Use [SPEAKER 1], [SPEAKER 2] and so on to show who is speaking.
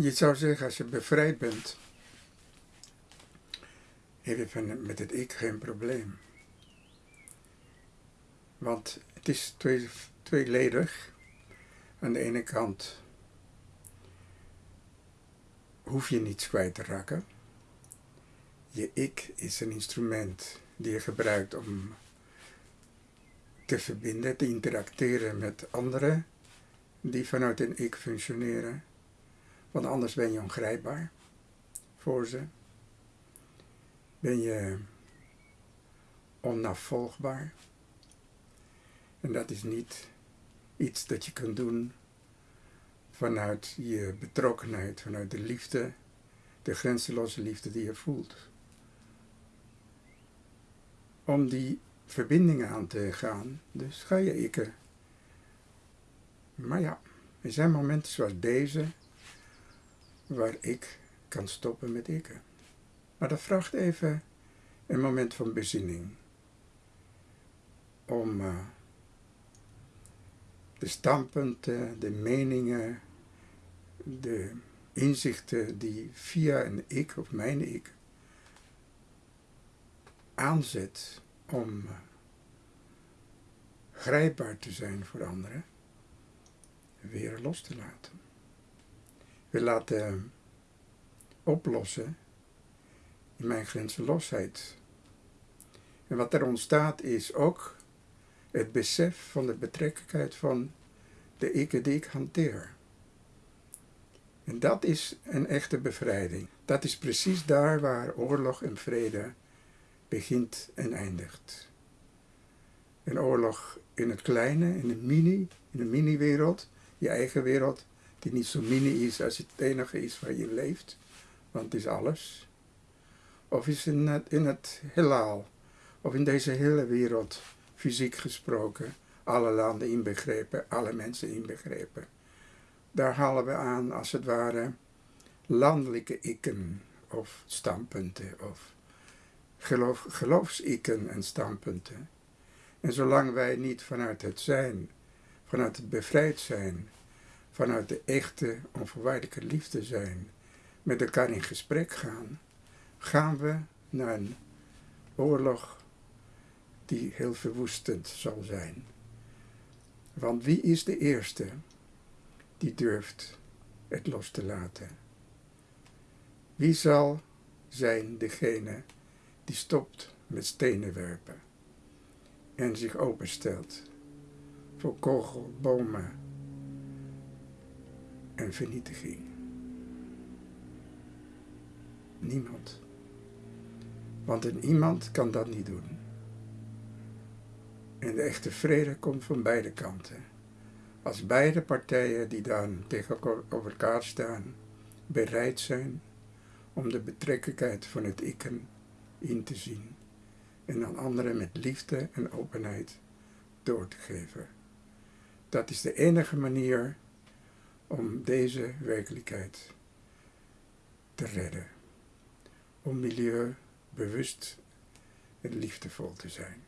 [SPEAKER 1] Je zou zeggen, als je bevrijd bent, heb je met het ik geen probleem. Want het is twee, tweeledig. Aan de ene kant hoef je niets kwijt te raken. Je ik is een instrument die je gebruikt om te verbinden, te interacteren met anderen die vanuit een ik functioneren. Want anders ben je ongrijpbaar voor ze. Ben je onafvolgbaar. En dat is niet iets dat je kunt doen vanuit je betrokkenheid, vanuit de liefde, de grenzeloze liefde die je voelt. Om die verbindingen aan te gaan, dus ga je ikken. Maar ja, er zijn momenten zoals deze waar ik kan stoppen met ikken. Maar dat vraagt even een moment van bezinning. Om uh, de standpunten, de meningen, de inzichten die via een ik of mijn ik aanzet om uh, grijpbaar te zijn voor anderen, weer los te laten. We laten oplossen in mijn grenzenlosheid. En wat er ontstaat is ook het besef van de betrekkelijkheid van de ik die ik hanteer. En dat is een echte bevrijding. Dat is precies daar waar oorlog en vrede begint en eindigt. Een oorlog in het kleine, in de mini, in de mini-wereld, je eigen wereld, die niet zo mini is als het enige is waar je leeft, want het is alles. Of is in het, in het heelal, of in deze hele wereld, fysiek gesproken, alle landen inbegrepen, alle mensen inbegrepen. Daar halen we aan, als het ware, landelijke ikken of standpunten of geloof, geloofsikken en standpunten. En zolang wij niet vanuit het zijn, vanuit het bevrijd zijn, vanuit de echte onvoorwaardelijke liefde zijn, met elkaar in gesprek gaan, gaan we naar een oorlog die heel verwoestend zal zijn. Want wie is de eerste die durft het los te laten? Wie zal zijn degene die stopt met stenen werpen en zich openstelt voor kogel, bomen en vernietiging? Niemand. Want een iemand kan dat niet doen. En de echte vrede komt van beide kanten. Als beide partijen die dan tegenover elkaar staan, bereid zijn om de betrekkelijkheid van het ikken in te zien en aan anderen met liefde en openheid door te geven. Dat is de enige manier om deze werkelijkheid te redden. Om milieu bewust en liefdevol te zijn.